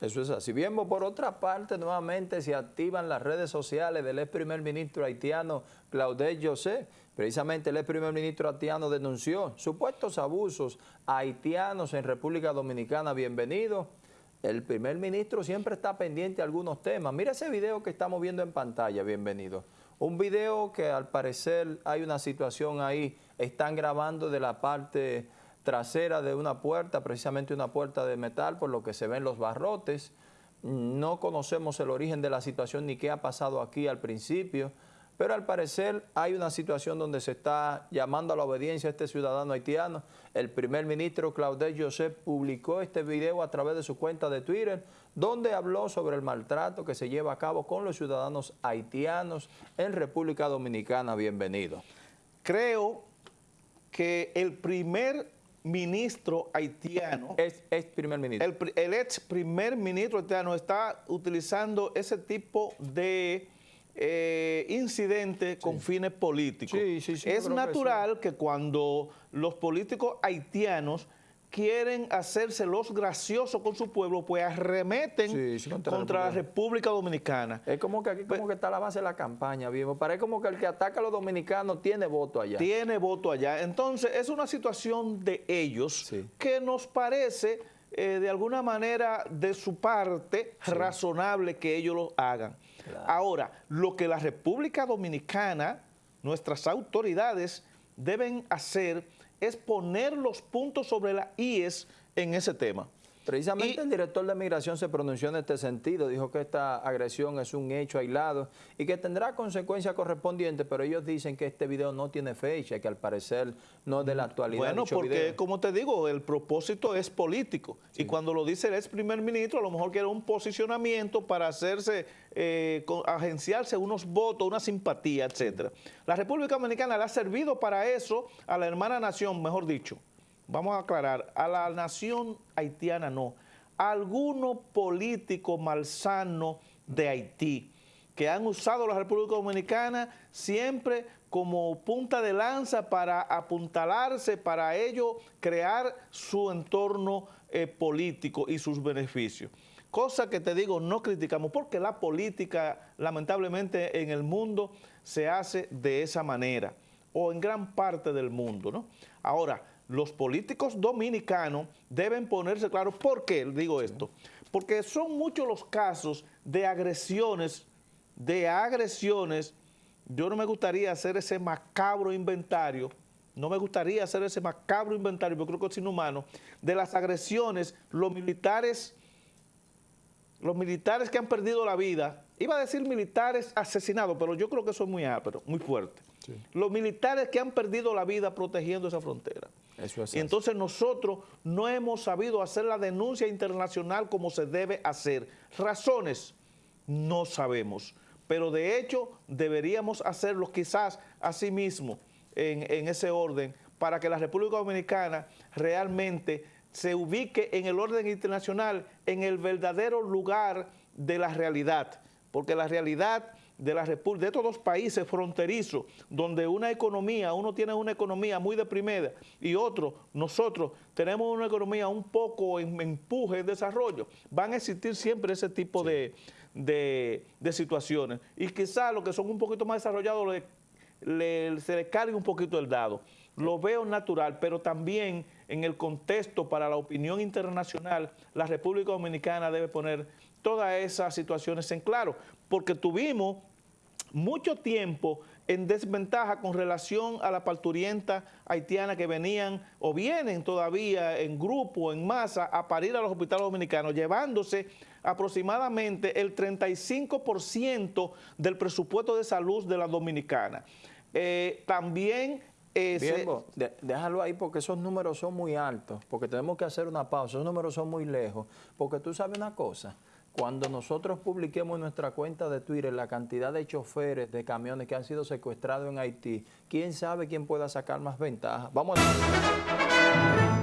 Eso es así. Bien, por otra parte, nuevamente se activan las redes sociales del ex primer ministro haitiano Claudel José. Precisamente el ex primer ministro haitiano denunció supuestos abusos haitianos en República Dominicana. Bienvenido. El primer ministro siempre está pendiente de algunos temas. Mira ese video que estamos viendo en pantalla, bienvenido. Un video que al parecer hay una situación ahí, están grabando de la parte trasera de una puerta, precisamente una puerta de metal, por lo que se ven los barrotes. No conocemos el origen de la situación ni qué ha pasado aquí al principio, pero al parecer hay una situación donde se está llamando a la obediencia a este ciudadano haitiano. El primer ministro Claudel Joseph publicó este video a través de su cuenta de Twitter, donde habló sobre el maltrato que se lleva a cabo con los ciudadanos haitianos en República Dominicana. Bienvenido. Creo que el primer ministro haitiano... Es, primer ministro. El, el ex primer ministro haitiano está utilizando ese tipo de eh, incidentes con fines políticos. es natural que, cuando los políticos haitianos quieren hacerse los graciosos con su pueblo, pues arremeten contra, la República Dominicana. Es como que aquí como que está la base de la campaña, viejo. Parece como que el que ataca a los dominicanos tiene voto allá. Tiene voto allá. Entonces, es una situación de ellos que nos parece eh, de alguna manera de su parte razonable que ellos lo hagan. Ahora, lo que la República Dominicana, nuestras autoridades deben hacer es poner los puntos sobre la IES en ese tema. Precisamente el director de Migración se pronunció en este sentido, dijo que esta agresión es un hecho aislado y que tendrá consecuencias correspondientes, pero ellos dicen que este video no tiene fecha, que al parecer no es de la actualidad. Bueno, porque como te digo, el propósito es político y cuando lo dice el ex primer ministro, a lo mejor quiere un posicionamiento para hacerse, eh, agenciarse unos votos, una simpatía, etcétera. La República Dominicana le ha servido para eso a la hermana nación, mejor dicho, vamos a aclarar, a la nación haitiana no, algunos políticos malsanos de Haití que han usado la República Dominicana siempre como punta de lanza para apuntalarse, para ello crear su entorno eh, político y sus beneficios. Cosa que te digo, no criticamos, porque la política, lamentablemente, en el mundo se hace de esa manera, o en gran parte del mundo, ¿no? Ahora, los políticos dominicanos deben ponerse claros. ¿Por qué digo esto? Porque son muchos los casos de agresiones, de agresiones. Yo no me gustaría hacer ese macabro inventario, no me gustaría hacer ese macabro inventario, porque creo que es inhumano, de las agresiones, los militares, los militares que han perdido la vida, iba a decir militares asesinados, pero yo creo que eso es muy ápero, muy fuerte. Los militares que han perdido la vida protegiendo esa frontera. Y entonces nosotros no hemos sabido hacer la denuncia internacional como se debe hacer. Razones, no sabemos. Pero de hecho deberíamos hacerlo quizás así mismo en, en ese orden para que la República Dominicana realmente se ubique en el orden internacional, en el verdadero lugar de la realidad. Porque la realidad de la República, de estos dos países fronterizos, donde una economía, uno tiene una economía muy deprimida y otro, nosotros tenemos una economía un poco en empuje, en desarrollo, van a existir siempre ese tipo de, situaciones. Y quizás los que son un poquito más desarrollados se les cargue un poquito el dado. Lo veo natural, pero también en el contexto para la opinión internacional, la República Dominicana debe poner todas esas situaciones en claro, porque tuvimos mucho tiempo en desventaja con relación a la parturienta haitiana que venían o vienen todavía en grupo, en masa, a parir a los hospitales dominicanos, llevándose aproximadamente el 35% del presupuesto de salud de la dominicana. Eh, también... Eh, déjalo ahí porque esos números son muy altos, porque tenemos que hacer una pausa, esos números son muy lejos, porque tú sabes una cosa, cuando nosotros publiquemos en nuestra cuenta de Twitter la cantidad de choferes de camiones que han sido secuestrados en Haití, quién sabe quién pueda sacar más ventaja. Vamos a